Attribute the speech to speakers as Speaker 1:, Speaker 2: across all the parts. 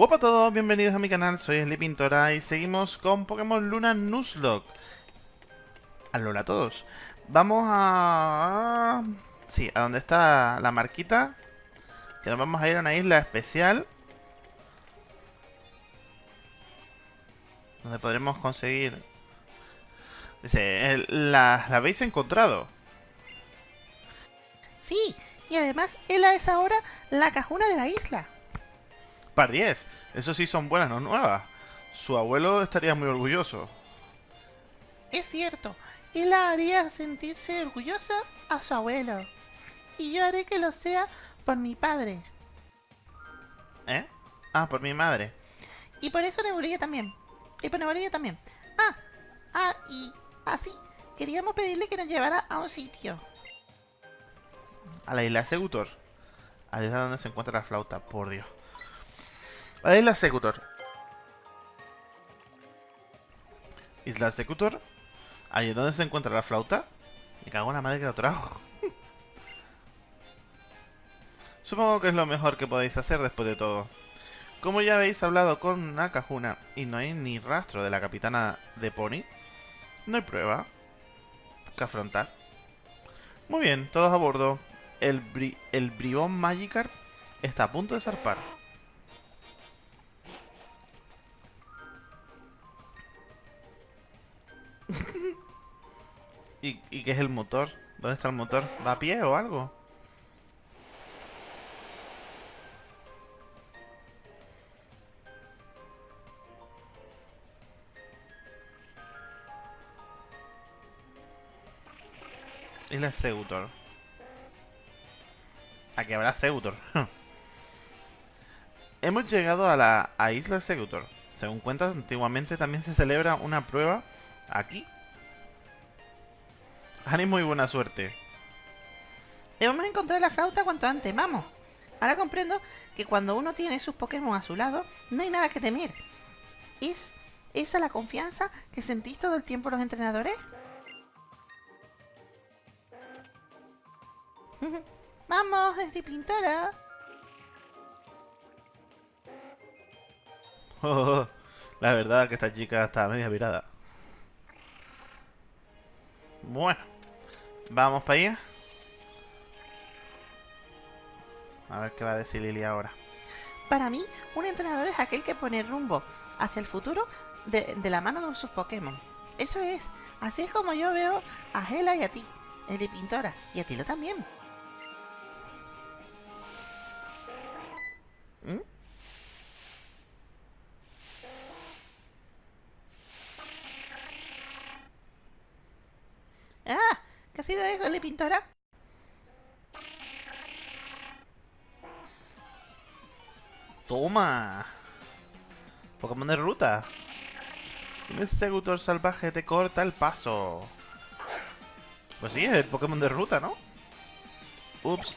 Speaker 1: Hola a todos, bienvenidos a mi canal, soy Pintora y seguimos con Pokémon Luna Nuzlocke. Alola a todos. Vamos a... Sí, a donde está la marquita. Que nos vamos a ir a una isla especial. Donde podremos conseguir... Dice, la, la habéis encontrado.
Speaker 2: Sí, y además él es ahora la cajuna de la isla.
Speaker 1: Par 10. Eso sí son buenas, no nuevas. Su abuelo estaría muy orgulloso.
Speaker 2: Es cierto. Él haría sentirse orgullosa a su abuelo. Y yo haré que lo sea por mi padre.
Speaker 1: ¿Eh? Ah, por mi madre.
Speaker 2: Y por eso Nebulilla también. Y por Nebulilla también. Ah, ah, y así. Queríamos pedirle que nos llevara a un sitio.
Speaker 1: A la isla Segutor. A la isla donde se encuentra la flauta, por Dios. Isla Secutor. Isla Secutor. Ahí es donde se encuentra la flauta. Me cago en la madre que lo trajo. Supongo que es lo mejor que podéis hacer después de todo. Como ya habéis hablado con Nakajuna y no hay ni rastro de la capitana de Pony, no hay prueba que afrontar. Muy bien, todos a bordo. El, el bribón Magikarp está a punto de zarpar. ¿Y, ¿Y qué es el motor? ¿Dónde está el motor? ¿Va a pie o algo? Isla Seutor. Aquí habrá Seutor. Hemos llegado a la Isla Seutor. Según cuentas, antiguamente también se celebra una prueba aquí Ánimo y buena suerte.
Speaker 2: Debemos encontrar la flauta cuanto antes, vamos. Ahora comprendo que cuando uno tiene sus Pokémon a su lado, no hay nada que temer. ¿Es esa la confianza que sentís todo el tiempo los entrenadores? ¡Vamos, de pintora!
Speaker 1: la verdad que esta chica está media virada. Bueno. Vamos para allá. A ver qué va a decir Lily ahora.
Speaker 2: Para mí, un entrenador es aquel que pone rumbo hacia el futuro de, la mano de sus Pokémon. Eso es. Así es como yo veo a Hela y a ti, el de Pintora, y a Tilo también. ¿Mm? ¡Ah! ¿Qué ha sido eso, le pintora?
Speaker 1: Toma. Pokémon de ruta. Un Segutor salvaje te corta el paso. Pues sí, es el Pokémon de ruta, ¿no? Ups.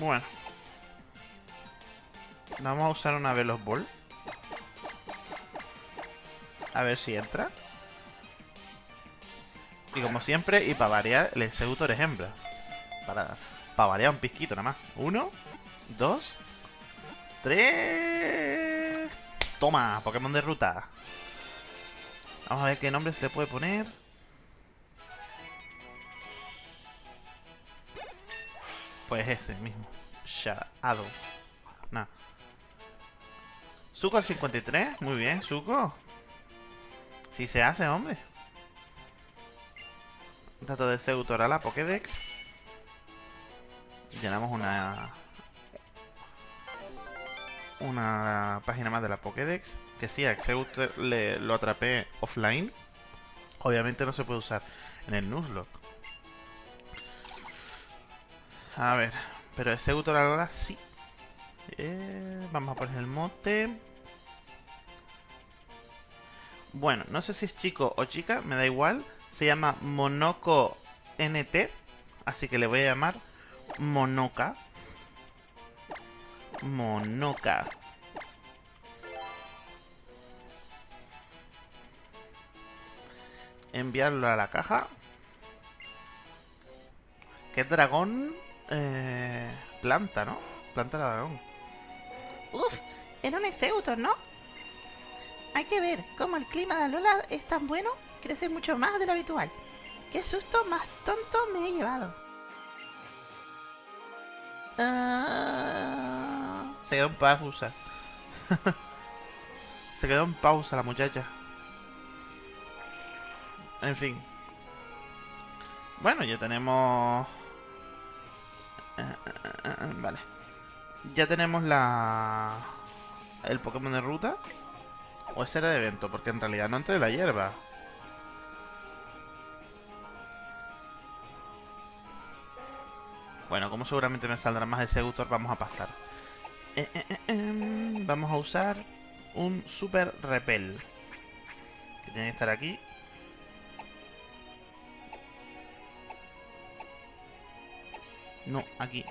Speaker 1: Bueno. Vamos a usar una Velos Ball. A ver si entra. Y como siempre, y para variar, el Executor es hembra. Para, para variar un pisquito nada más. Uno, dos, tres... Toma, Pokémon de ruta. Vamos a ver qué nombre se le puede poner. Pues ese mismo. Shadow. Nada. Zuko al 53. Muy bien, Zuko. Si se hace, hombre. Dato de Seutor a la Pokédex. Llenamos una... Una página más de la Pokédex. Que sí, a Exeutor le, lo atrapé offline. Obviamente no se puede usar en el Nuzlocke. A ver, pero Exeutor ahora sí. Eh, vamos a poner el mote. Bueno, no sé si es chico o chica, me da igual. Se llama Monoco NT. Así que le voy a llamar Monoca. Monoca. Enviarlo a la caja. ¿Qué dragón? eh, planta, ¿no? Planta dragón.
Speaker 2: Uf, era un Exeutor, ¿no? Hay que ver cómo el clima de Alola es tan bueno, crece mucho más de lo habitual. Qué susto más tonto me he llevado. Ah,
Speaker 1: Se quedó en pausa. Se quedó en pausa la muchacha. En fin. Bueno, ya tenemos... Eh, eh, eh, Vale. Ya tenemos la... El Pokémon de ruta. O ese era de evento, porque en realidad no entré la hierba. Bueno, como seguramente me saldrá más de Segutor, vamos a pasar. Eh, eh, eh, em, vamos a usar un Super Repel. Que tiene que estar aquí. No, aquí.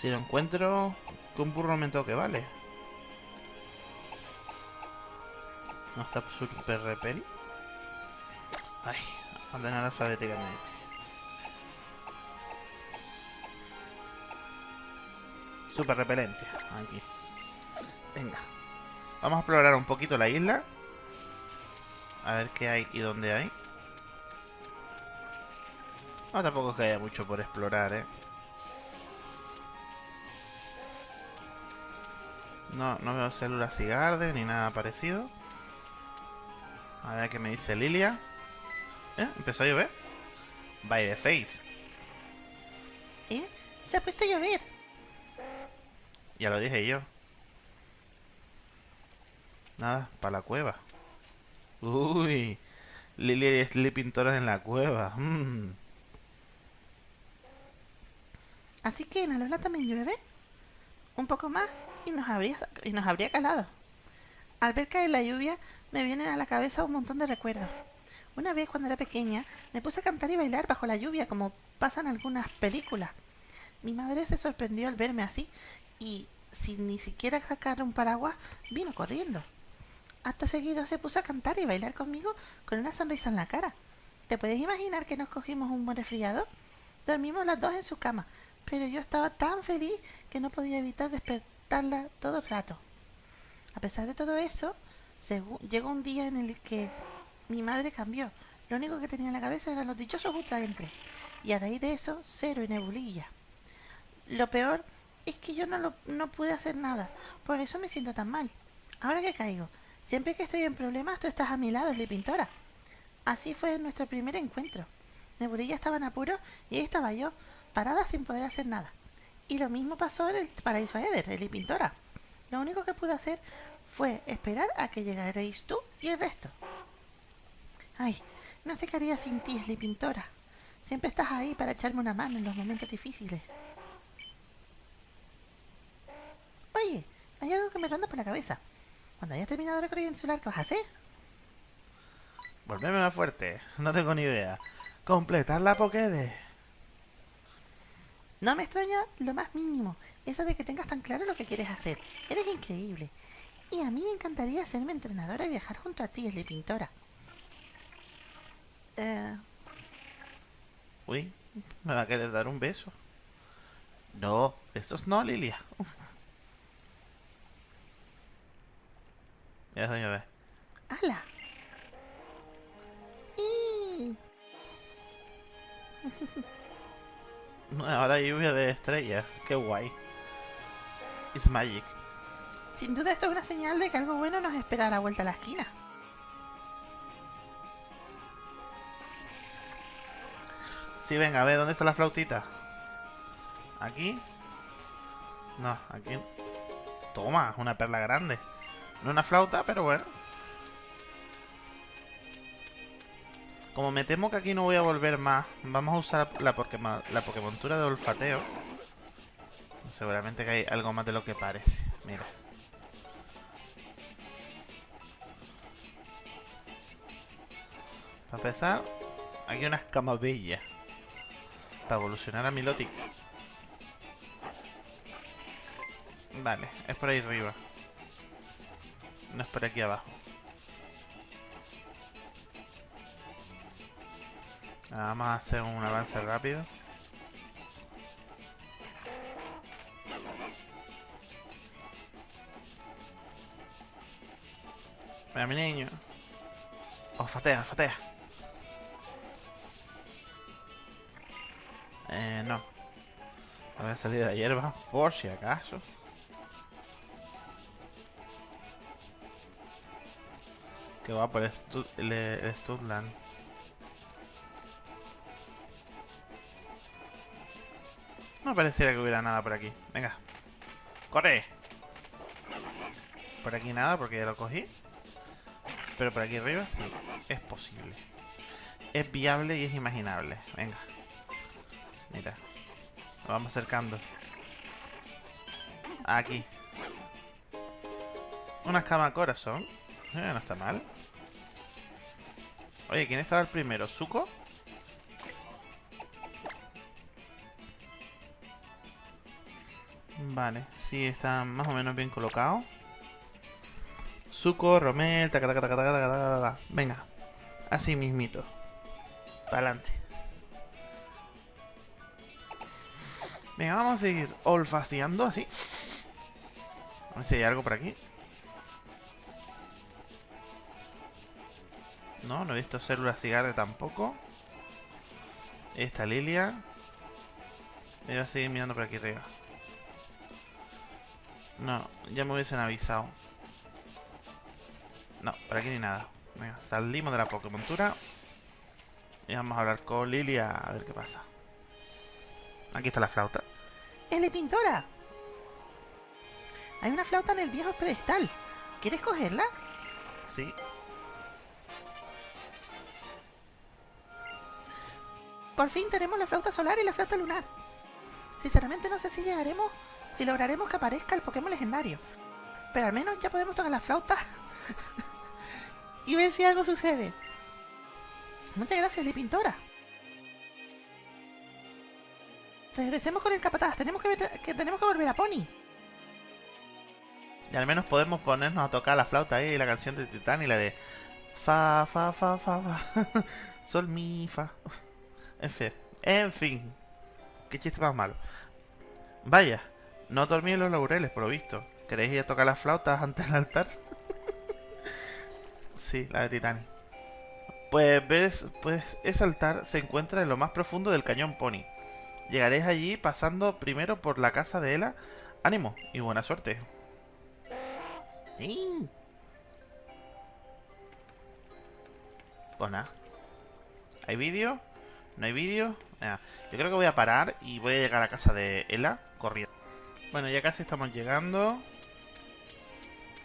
Speaker 1: Si lo encuentro, con burro me toque, vale. No está Super Repel. Ay, ordenar alfabéticamente. Super repelente. Aquí. Venga. Vamos a explorar un poquito la isla. A ver qué hay y dónde hay. No, tampoco es que haya mucho por explorar, ¿eh? No, no veo células cigarde ni nada parecido. A ver qué me dice Lilia. ¿Eh? Empezó a llover. By the face.
Speaker 2: ¿Eh? Se ha puesto a llover.
Speaker 1: Ya lo dije yo. Nada, para la cueva. Uy. Lilia y Sleeping Toros en la cueva. Mm.
Speaker 2: Así que en Alola también llueve. Un poco más y nos habría, y nos habría calado. Al ver caer la lluvia, me vienen a la cabeza un montón de recuerdos. Una vez cuando era pequeña, me puse a cantar y bailar bajo la lluvia, como pasa en algunas películas. Mi madre se sorprendió al verme así y, sin ni siquiera sacar un paraguas, vino corriendo. Acto seguido se puso a cantar y bailar conmigo con una sonrisa en la cara. ¿Te puedes imaginar que nos cogimos un buen resfriado? Dormimos las dos en su cama, pero yo estaba tan feliz que no podía evitar todo rato. A pesar de todo eso, llegó un día en el que mi madre cambió. Lo único que tenía en la cabeza eran los dichosos ultraentres. Y a raíz de eso, cero y nebulilla. Lo peor es que yo no, pude hacer nada. Por eso me siento tan mal. Ahora que caigo, siempre que estoy en problemas, tú estás a mi lado, Sli Pintora. Así fue nuestro primer encuentro. Nebulilla estaba en apuro y ahí estaba yo, parada sin poder hacer nada. Y lo mismo pasó en el paraíso Eder, Sli Pintora. Lo único que pude hacer fue esperar a que llegarais tú y el resto. Ay, no sé qué haría sin ti, Sli Pintora. Siempre estás ahí para echarme una mano en los momentos difíciles. Oye, hay algo que me ronda por la cabeza. Cuando hayas terminado de recorrer insular, ¿qué vas a hacer?
Speaker 1: Volveme más fuerte. No tengo ni idea. Completar la Pokédex.
Speaker 2: No me extraña lo más mínimo eso de que tengas tan claro lo que quieres hacer. Eres increíble. Y a mí me encantaría ser mi entrenadora y viajar junto a ti, Sli Pintora. Eh,
Speaker 1: Uy, me va a querer dar un beso. No, besos no, Lilia. Ya déjame ver.
Speaker 2: ¡Hala! ¡Y!
Speaker 1: Ahora hay lluvia de estrellas. Qué guay. It's magic.
Speaker 2: Sin duda esto es una señal de que algo bueno nos espera a la vuelta a la esquina.
Speaker 1: Sí, venga, a ver, ¿dónde está la flautita? ¿Aquí? No, aquí. Toma, una perla grande. No una flauta, pero bueno. Como me temo que aquí no voy a volver más, vamos a usar la, Pokémon, la Pokémontura de olfateo. Seguramente que hay algo más de lo que parece. Mira. Para empezar, aquí una escamabella. Para evolucionar a Milotic. Vale, es por ahí arriba. No es por aquí abajo. Vamos a hacer un avance rápido. Mira mi niño. Olfatea, olfatea. Eh, no. A salir de hierba, por si acaso. Que va por el, el. No pareciera que hubiera nada por aquí. Venga. ¡Corre! Por aquí nada porque ya lo cogí. Pero por aquí arriba sí. Es posible. Es viable y es imaginable. Venga. Mira. Lo vamos acercando. Aquí. Una escama corazón. Eh, no está mal. Oye, ¿quién estaba el primero? ¿Suco? Vale, sí, está más o menos bien colocado. Suco, Romel, taca, taca. Venga, así mismito. Para adelante. Venga, vamos a seguir olfateando así. A ver si hay algo por aquí. No, no he visto células cigarde tampoco. Esta Lilia. Voy a seguir mirando por aquí arriba. No, ya me hubiesen avisado. No, por aquí ni nada. Venga, salimos de la Pokémontura. Y vamos a hablar con Lilia a ver qué pasa. Aquí está la flauta.
Speaker 2: ¡Es de pintora! Hay una flauta en el viejo pedestal. ¿Quieres cogerla?
Speaker 1: Sí.
Speaker 2: Por fin tenemos la flauta solar y la flauta lunar. Sinceramente no sé si llegaremos, si lograremos que aparezca el Pokémon legendario. Pero al menos ya podemos tocar la flauta y ver si algo sucede. Muchas gracias, Li Pintora. Regresemos con el capataz. Tenemos que, que tenemos que volver a Pony.
Speaker 1: Y al menos podemos ponernos a tocar la flauta ahí, la canción de Titán y la de Fa, fa, fa, fa, fa. Sol, mi, fa. En fin. En fin. Qué chiste más malo. Vaya, no dormí en los laureles, por lo visto. ¿Queréis ir a tocar las flautas ante el altar? sí, la de Titanic. Pues ves, pues ese altar se encuentra en lo más profundo del cañón Pony. Llegaréis allí pasando primero por la casa de Ela. Ánimo y buena suerte. Sí. Pues nada. ¿Hay vídeo? ¿No hay vídeo? Yo creo que voy a parar y voy a llegar a casa de Ela corriendo. Bueno, ya casi estamos llegando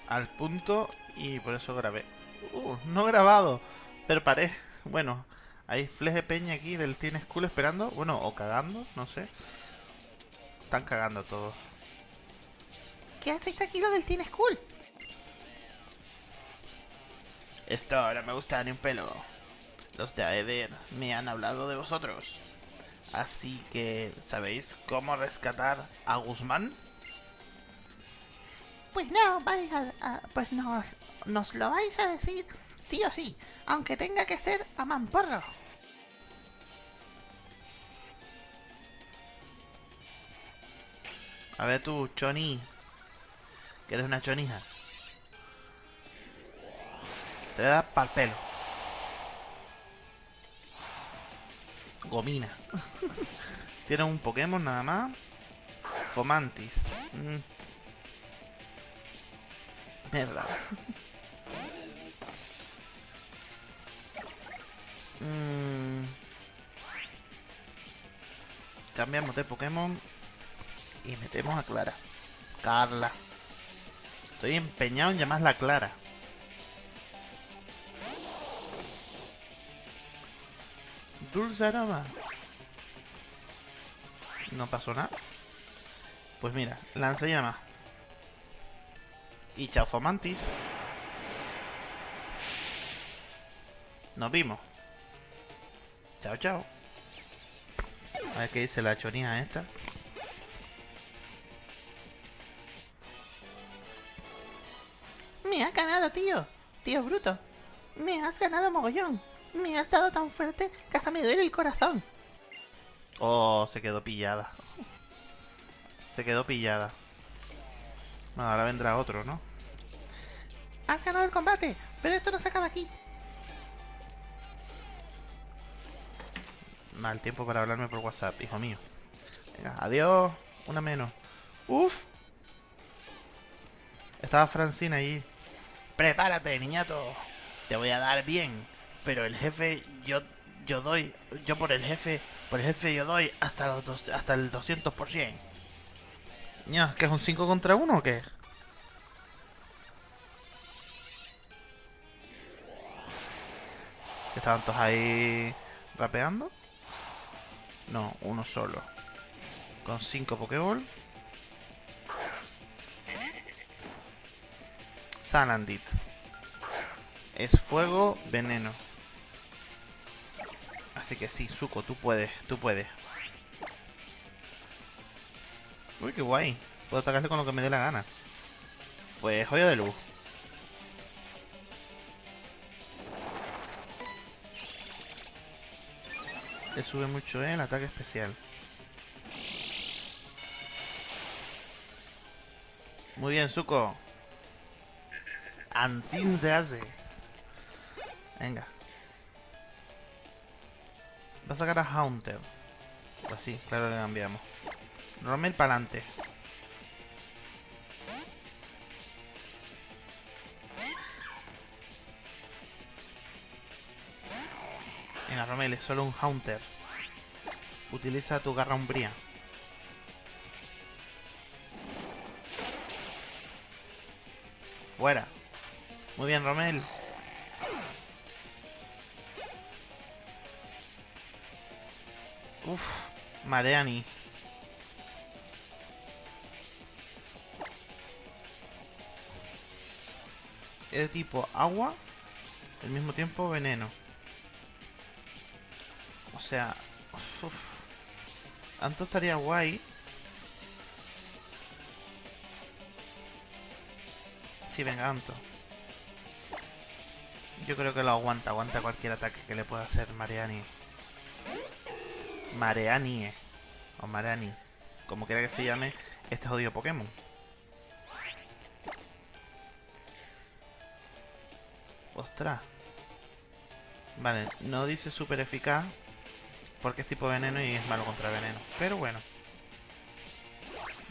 Speaker 1: al punto y por eso grabé. Uh, no grabado, pero paré. Bueno, hay Fleje Peña aquí del Teen School esperando. Bueno, o cagando, no sé. Están cagando todos.
Speaker 2: ¿Qué hacéis aquí lo del Teen School?
Speaker 1: Esto no me gusta ni un pelo. Los de Aether me han hablado de vosotros. Así que, ¿sabéis cómo rescatar a Guzmán?
Speaker 2: Pues no, vais a, a- pues no, nos lo vais a decir sí o sí, aunque tenga que ser a mamporro.
Speaker 1: A ver tú, Choni. Que eres una chonija. Te voy a dar pa'l pelo. Gomina. Tiene un Pokémon nada más. Fomantis. Mm. Mierda. Mm. Cambiamos de Pokémon y metemos a Clara. Carla. Estoy empeñado en llamarla Clara. Dulce aroma. No pasó nada. Pues mira, llama. Y Chaufomantis. Nos vimos. Chao, chao. A ver qué dice la chonija esta.
Speaker 2: Me has ganado, tío. Tío bruto. Me has ganado mogollón. Me ha estado tan fuerte que hasta me duele el corazón.
Speaker 1: Oh, se quedó pillada. Se quedó pillada. Bueno, ahora vendrá otro, ¿no?
Speaker 2: Has ganado el combate, pero esto no se acaba aquí.
Speaker 1: Mal tiempo para hablarme por WhatsApp, hijo mío. Venga, adiós. Una menos. Uf. Estaba Francina allí.
Speaker 2: Prepárate, niñato. Te voy a dar bien. Pero el jefe, yo yo doy, yo por el jefe, por el jefe yo doy hasta los dos, hasta el 200%.
Speaker 1: Ya, ¿qué es un 5 contra 1 o qué? ¿Estaban todos ahí rapeando? No, uno solo. Con 5 Pokéball. Salandit. Es fuego, veneno. Así que sí, Zuko, tú puedes, tú puedes. Uy, qué guay. Puedo atacarle con lo que me dé la gana. Pues joya de luz. Le sube mucho el ataque especial. Muy bien, Zuko. Ansin se hace. Venga. Va a sacar a Haunter. Así, pues claro que cambiamos. Romel para adelante. Venga, Romel, es solo un Haunter. Utiliza tu garra umbría. Fuera. Muy bien, Romel. Uf, Mareani. Es de tipo agua, al mismo tiempo veneno. O sea, uf, Anto estaría guay. Sí, venga, Anto. Yo creo que lo aguanta, aguanta cualquier ataque que le pueda hacer Mariani. Mareanie. O Mareani. Como quiera que se llame este jodido Pokémon. Ostras. Vale, no dice súper eficaz. Porque es tipo veneno y es malo contra veneno. Pero bueno.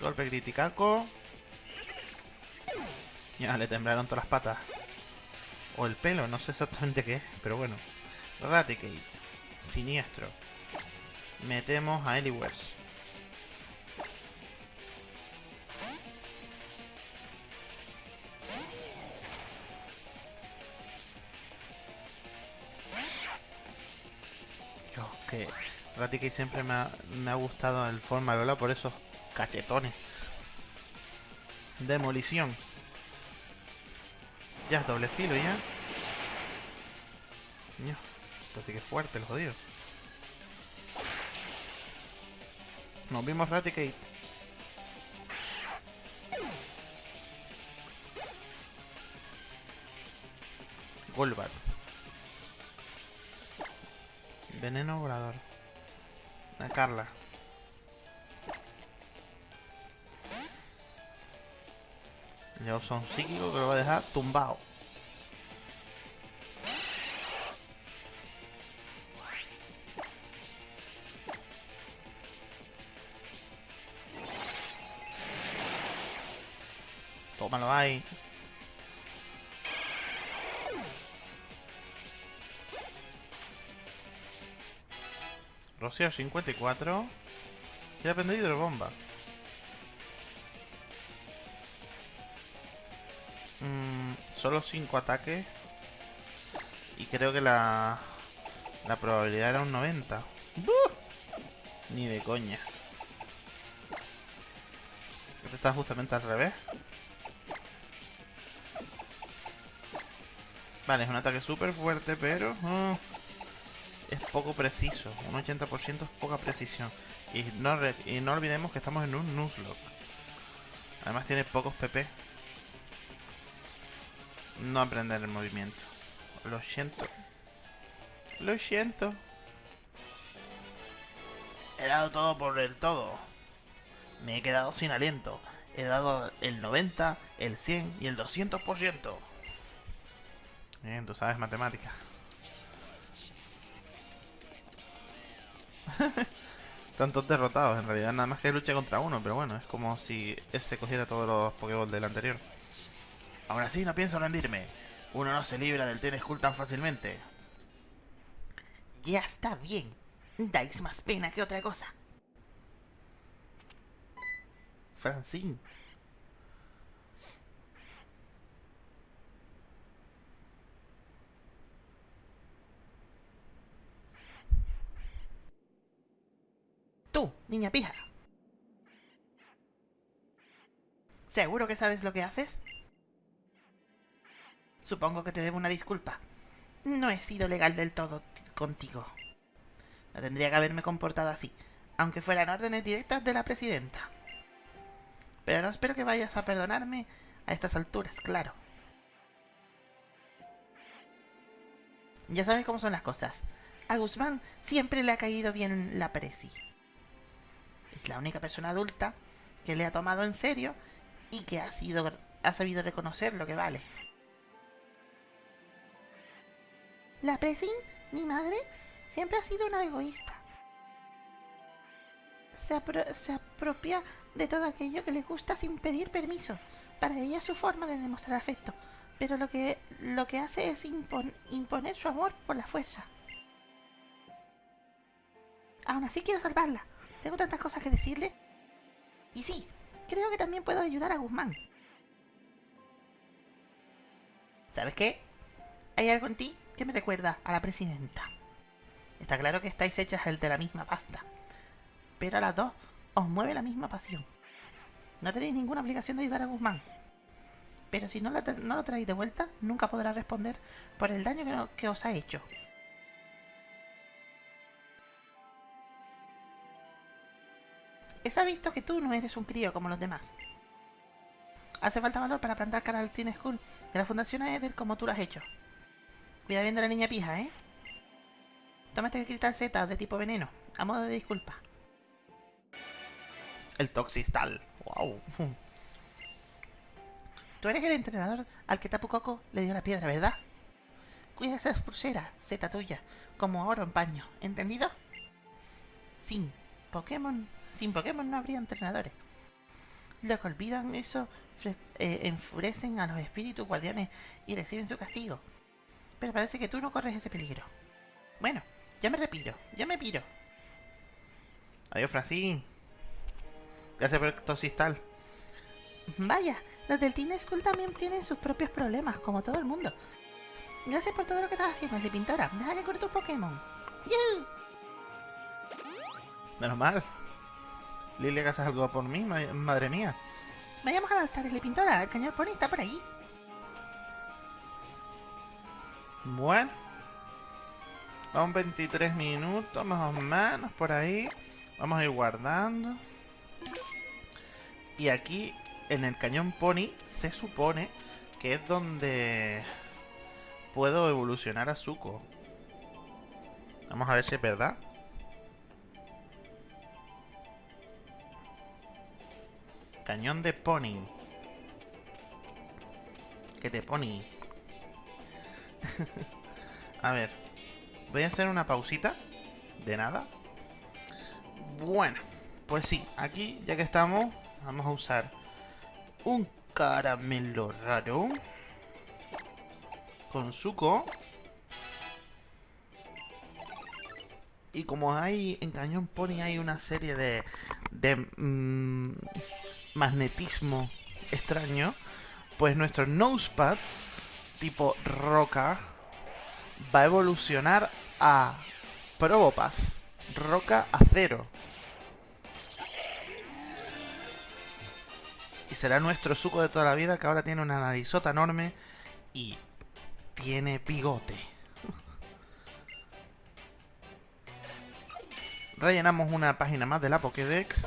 Speaker 1: Golpe criticaco. Ya, le temblaron todas las patas. O el pelo, no sé exactamente qué es, pero bueno. Raticate. Siniestro metemos a Eliwers. Dios, que Raticate siempre me ha, gustado el forma Lola por esos cachetones. Demolición. Ya, doble filo ya. Dios, sí que fuerte el jodido. Nos vimos Raticate. Golbat. Veneno volador. A Carla. Yo son psíquico que lo va a dejar tumbado. Tómalo ahí. Rocío 54. Quiere aprender hidrobomba. Mm, solo 5 ataques. Y creo que la, la probabilidad era un 90. Ni de coña. Este está justamente al revés. Vale, es un ataque súper fuerte, pero... Ah, es poco preciso. Un 80% es poca precisión. Y no, y no olvidemos que estamos en un Nuzlocke. Además tiene pocos PP. No aprender el movimiento. Lo siento. Lo siento. He dado todo por el todo. Me he quedado sin aliento. He dado el 90, el 100 y el 200%. Bien, tú sabes matemáticas. Tantos derrotados, en realidad nada más que lucha contra uno, pero bueno, es como si ese cogiera todos los Pokéballs del anterior. Aún así no pienso rendirme. Uno no se libra del Ten Skull tan fácilmente.
Speaker 2: Ya está bien. Dais más pena que otra cosa.
Speaker 1: Francine.
Speaker 2: Tú, niña pija. ¿Seguro que sabes lo que haces? Supongo que te debo una disculpa. No he sido legal del todo contigo. No tendría que haberme comportado así, aunque fueran órdenes directas de la presidenta. Pero no espero que vayas a perdonarme a estas alturas, claro. Ya sabes cómo son las cosas. A Guzmán siempre le ha caído bien la presi. Es la única persona adulta que le ha tomado en serio y que ha, sido, ha sabido reconocer lo que vale. La Presin, mi madre, siempre ha sido una egoísta. Se, se, apropia de todo aquello que le gusta sin pedir permiso. Para ella es su forma de demostrar afecto, pero lo que, lo que hace es impon imponer su amor por la fuerza. Aún así quiero salvarla. Tengo tantas cosas que decirle. Y sí, creo que también puedo ayudar a Guzmán. ¿Sabes qué? Hay algo en ti que me recuerda a la presidenta. Está claro que estáis hechas de la misma pasta, pero a las dos os mueve la misma pasión. No tenéis ninguna obligación de ayudar a Guzmán, pero si no lo, no lo traéis de vuelta, nunca podrá responder por el daño que, no, que os ha hecho. Esa visto que tú no eres un crío como los demás. Hace falta valor para plantar cara al Teen School de la Fundación Eder como tú lo has hecho. Cuida bien de la niña pija, ¿eh? Tómate el cristal Z de tipo veneno, a modo de disculpa.
Speaker 1: El Toxistal. Wow.
Speaker 2: Tú eres el entrenador al que Tapu Koko le dio la piedra, ¿verdad? Cuida esa pulsera, Z tuya, como oro en paño, ¿entendido? Sin Pokémon, sin Pokémon no habría entrenadores. Los que olvidan eso eh, enfurecen a los espíritus guardianes y reciben su castigo. Pero parece que tú no corres ese peligro. Bueno, ya me repiro, ya me piro.
Speaker 1: Adiós, Francine. Gracias por el toxistal.
Speaker 2: Vaya, los del Teen School también tienen sus propios problemas, como todo el mundo. Gracias por todo lo que estás haciendo, de pintora. Deja que corte tu Pokémon.
Speaker 1: Menos mal. Lilia, ¿haces algo por mí? Madre mía.
Speaker 2: Vayamos al altar de pintora. El cañón pony está por ahí.
Speaker 1: Bueno. Vamos 23 minutos, más o menos, por ahí. Vamos a ir guardando. Y aquí, en el cañón Pony, se supone que es donde puedo evolucionar a Zuko. Vamos a ver si es verdad. Cañón de Pony. ¿Qué te Pony? a ver. Voy a hacer una pausita. De nada. Bueno. Pues sí, aquí ya que estamos, vamos a usar un caramelo raro. Con suco. Y como hay en Cañón Pony hay una serie de, de mmm, magnetismo extraño, pues nuestro Nosepad tipo roca va a evolucionar a Probopass, roca acero. Y será nuestro suco de toda la vida que ahora tiene una narizota enorme y tiene bigote. Rellenamos una página más de la Pokédex.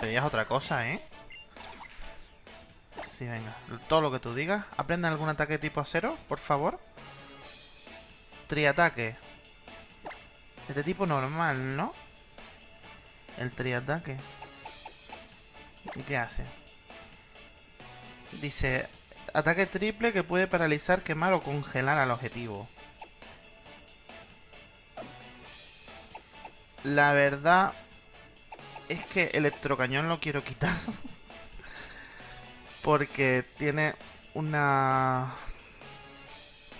Speaker 1: Pedías otra cosa, ¿eh? Sí, venga. Todo lo que tú digas. Aprende algún ataque tipo acero, por favor. Triataque. Este tipo normal, ¿no? El triataque. ¿Y qué hace? Dice, ataque triple que puede paralizar, quemar o congelar al objetivo. La verdad es que electrocañón lo quiero quitar. porque tiene una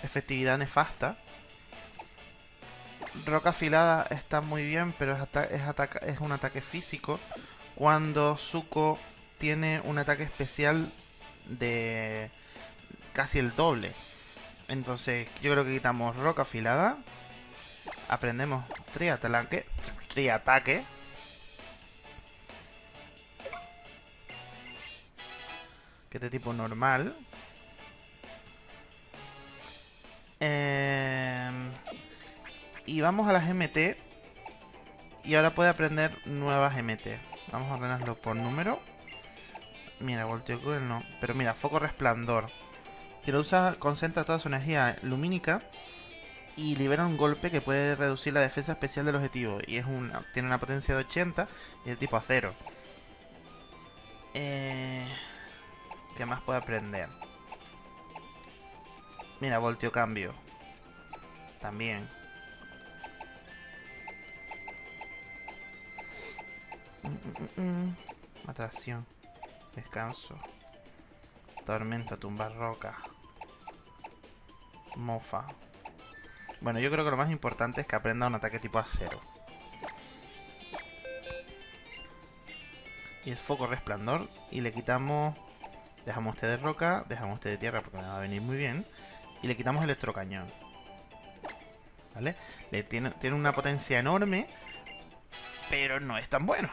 Speaker 1: efectividad nefasta. Roca afilada está muy bien, pero es, un ataque físico. Cuando Zuko tiene un ataque especial de casi el doble. Entonces, yo creo que quitamos roca afilada. Aprendemos triataque. Triataque. Que de tipo normal. Em, y vamos a las MT. Y ahora puede aprender nuevas MT. Vamos a ordenarlo por número. Mira, volteo cruel no. Pero mira, foco resplandor. Que lo usa, concentra toda su energía lumínica y libera un golpe que puede reducir la defensa especial del objetivo. Y es una, tiene una potencia de 80 y el tipo acero. Eh, ¿Qué más puede aprender? Mira, volteo cambio. También. Mm, mm, mm, Atracción. Descanso. Tormenta, tumbar roca. Mofa. Bueno, yo creo que lo más importante es que aprenda un ataque tipo acero. Y es foco resplandor. Y le quitamos... Dejamos este de roca, dejamos este de tierra porque me va a venir muy bien. Y le quitamos electrocañón. ¿Vale? Le tiene, tiene una potencia enorme, pero no es tan bueno.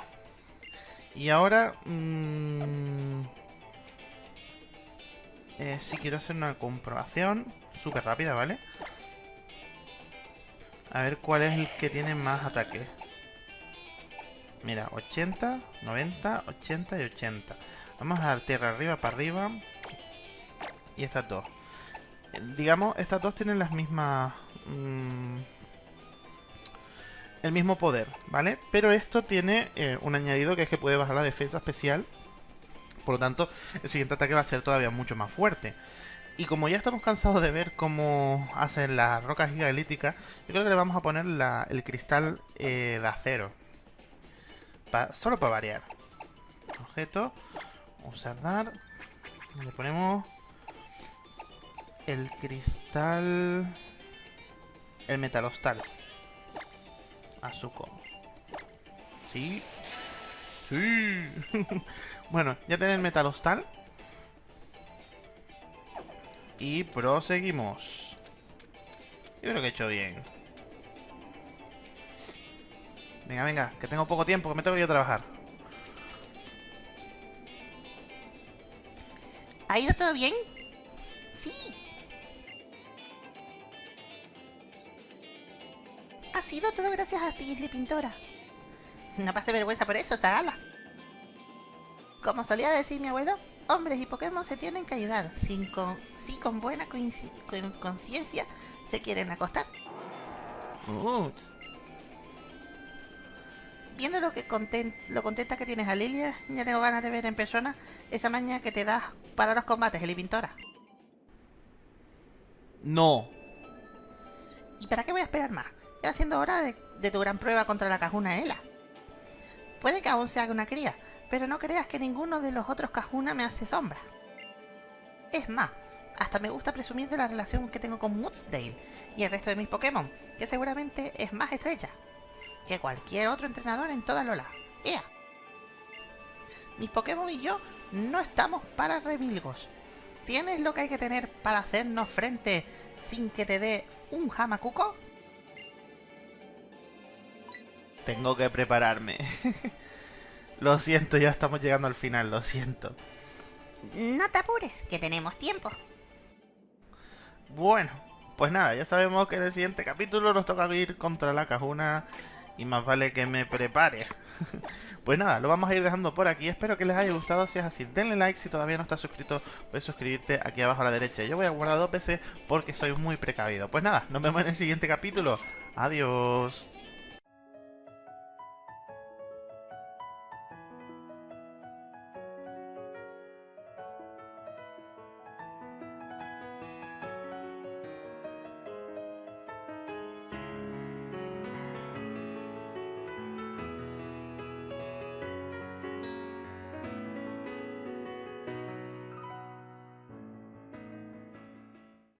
Speaker 1: Y ahora... Mmm, eh, si quiero hacer una comprobación súper rápida, ¿vale? A ver cuál es el que tiene más ataques. Mira, 80, 90, 80 y 80. Vamos a dar tierra arriba para arriba. Y estas dos. Eh, digamos, estas dos tienen las mismas... Mmm, el mismo poder, ¿vale? Pero esto tiene eh, un añadido que es que puede bajar la defensa especial. Por lo tanto, el siguiente ataque va a ser todavía mucho más fuerte. Y como ya estamos cansados de ver cómo hacen las rocas gigalíticas, yo creo que le vamos a poner el cristal eh, de acero. solo para variar. Objeto. Usar dar. Le ponemos el cristal... El metalostal. Azuko. Sí. Sí. bueno, ya tenés el metalostal. Y proseguimos. Yo creo que he hecho bien. Venga, venga, que tengo poco tiempo, que me tengo que ir a trabajar.
Speaker 2: ¿Ha ido todo bien? Sí. Ha sido todo gracias a ti, Isli Pintora. No pase vergüenza por eso, Sagala. Como solía decir mi abuelo, hombres y Pokémon se tienen que ayudar, sin con, si con buena conciencia se quieren acostar. Viendo lo que lo contenta que tienes a Lilia, ya tengo ganas de ver en persona esa maña que te das para los combates, Eli Pintora.
Speaker 1: No.
Speaker 2: ¿Y para qué voy a esperar más? Ya siendo hora de, de tu gran prueba contra la cajuna Ela. Puede que aún se haga una cría, pero no creas que ninguno de los otros Kahuna me hace sombra. Es más, hasta me gusta presumir de la relación que tengo con Moodsdale y el resto de mis Pokémon, que seguramente es más estrecha que cualquier otro entrenador en toda Lola. ¡Ea! Mis Pokémon y yo no estamos para remilgos. ¿Tienes lo que hay que tener para hacernos frente sin que te dé un Hamakuko?
Speaker 1: Tengo que prepararme. Lo siento, ya estamos llegando al final, lo siento.
Speaker 2: No te apures, que tenemos tiempo.
Speaker 1: Bueno, pues nada, ya sabemos que en el siguiente capítulo nos toca ir contra la cajuna y más vale que me prepare. pues nada, lo vamos a ir dejando por aquí. Espero que les haya gustado. Si es así, denle like. Si todavía no estás suscrito, puedes suscribirte aquí abajo a la derecha. Yo voy a guardar dos PC porque soy muy precavido. Pues nada, nos vemos en el siguiente capítulo. Adiós.